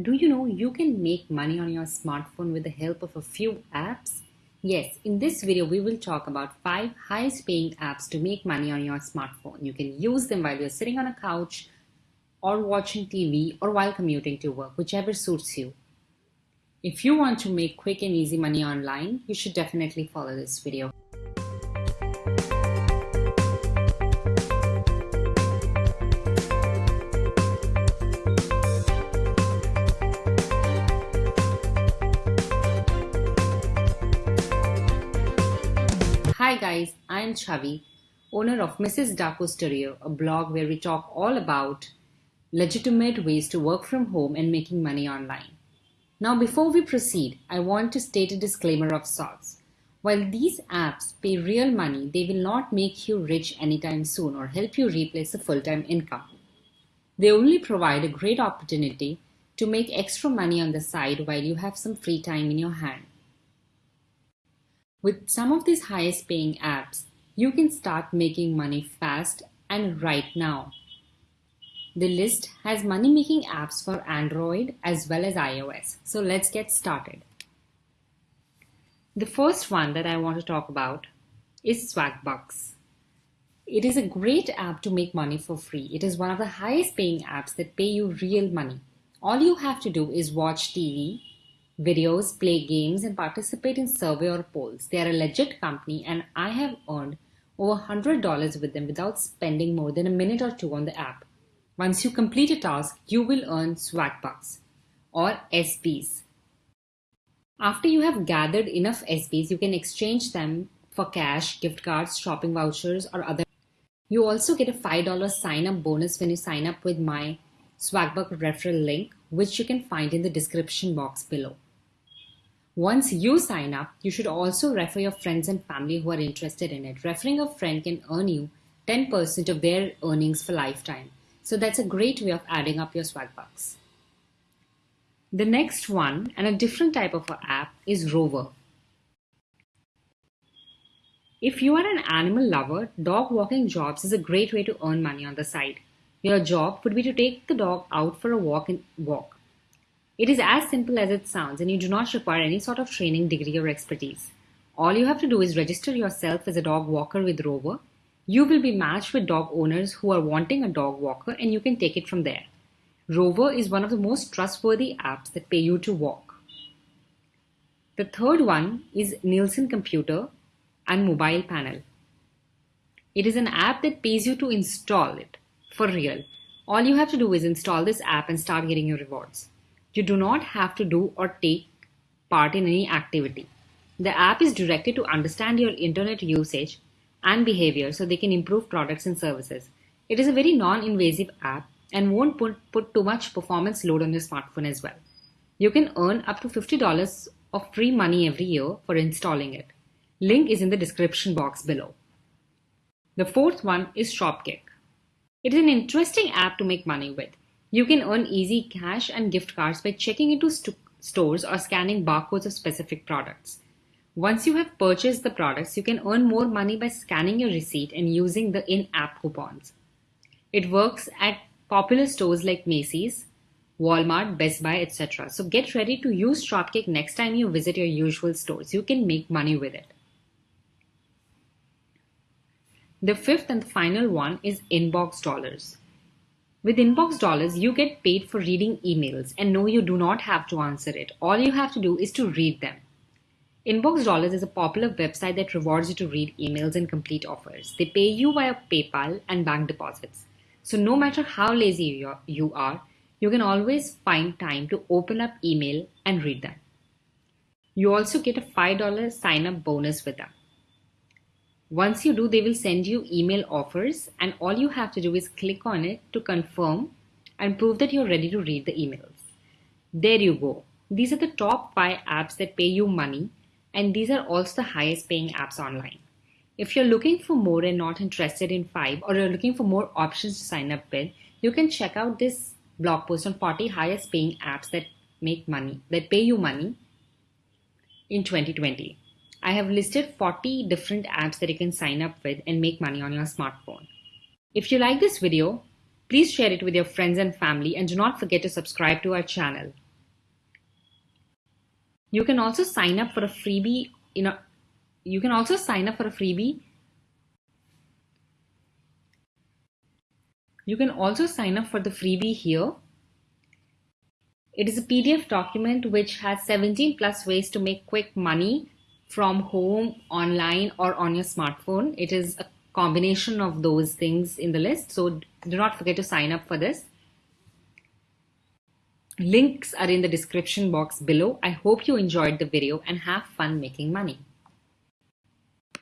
Do you know you can make money on your smartphone with the help of a few apps? Yes, in this video we will talk about 5 highest paying apps to make money on your smartphone. You can use them while you're sitting on a couch or watching TV or while commuting to work, whichever suits you. If you want to make quick and easy money online, you should definitely follow this video. I'm Chavi, owner of Mrs. Daaku Studio, a blog where we talk all about legitimate ways to work from home and making money online. Now before we proceed, I want to state a disclaimer of sorts. While these apps pay real money, they will not make you rich anytime soon or help you replace a full-time income. They only provide a great opportunity to make extra money on the side while you have some free time in your hand. With some of these highest paying apps, you can start making money fast and right now. The list has money making apps for Android as well as iOS. So let's get started. The first one that I want to talk about is Swagbucks. It is a great app to make money for free. It is one of the highest paying apps that pay you real money. All you have to do is watch TV, videos, play games, and participate in survey or polls. They are a legit company, and I have earned over $100 with them without spending more than a minute or two on the app. Once you complete a task, you will earn swag bucks or SBs. After you have gathered enough SBs, you can exchange them for cash, gift cards, shopping vouchers, or other. You also get a $5 sign up bonus when you sign up with my Swagbuck referral link, which you can find in the description box below. Once you sign up, you should also refer your friends and family who are interested in it. Referring a friend can earn you 10% of their earnings for lifetime. So that's a great way of adding up your swag bucks. The next one, and a different type of app, is Rover. If you are an animal lover, dog walking jobs is a great way to earn money on the side. Your job would be to take the dog out for a walk and walk. It is as simple as it sounds and you do not require any sort of training, degree or expertise. All you have to do is register yourself as a dog walker with Rover. You will be matched with dog owners who are wanting a dog walker and you can take it from there. Rover is one of the most trustworthy apps that pay you to walk. The third one is Nielsen Computer and Mobile Panel. It is an app that pays you to install it for real. All you have to do is install this app and start getting your rewards. You do not have to do or take part in any activity. The app is directed to understand your internet usage and behavior so they can improve products and services. It is a very non-invasive app and won't put, put too much performance load on your smartphone as well. You can earn up to $50 of free money every year for installing it. Link is in the description box below. The fourth one is Shopkick. It is an interesting app to make money with. You can earn easy cash and gift cards by checking into st stores or scanning barcodes of specific products. Once you have purchased the products, you can earn more money by scanning your receipt and using the in-app coupons. It works at popular stores like Macy's, Walmart, Best Buy, etc. So get ready to use Shopkick next time you visit your usual stores. You can make money with it. The fifth and final one is Inbox Dollars. With Inbox Dollars, you get paid for reading emails and no, you do not have to answer it. All you have to do is to read them. Inbox Dollars is a popular website that rewards you to read emails and complete offers. They pay you via PayPal and bank deposits. So no matter how lazy you are, you can always find time to open up email and read them. You also get a $5 sign up bonus with them. Once you do, they will send you email offers and all you have to do is click on it to confirm and prove that you're ready to read the emails. There you go. These are the top five apps that pay you money and these are also the highest paying apps online. If you're looking for more and not interested in five or you're looking for more options to sign up with, you can check out this blog post on 40 highest paying apps that make money, that pay you money in 2020. I have listed 40 different apps that you can sign up with and make money on your smartphone. If you like this video, please share it with your friends and family and do not forget to subscribe to our channel. You can also sign up for a freebie you can also sign up for a freebie. You can also sign up for the freebie here. It is a PDF document which has 17 plus ways to make quick money from home, online, or on your smartphone. It is a combination of those things in the list. So do not forget to sign up for this. Links are in the description box below. I hope you enjoyed the video and have fun making money.